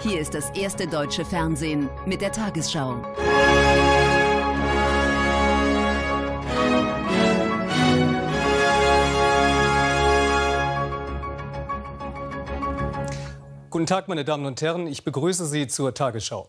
Hier ist das erste deutsche Fernsehen mit der Tagesschau. Guten Tag, meine Damen und Herren. Ich begrüße Sie zur Tagesschau.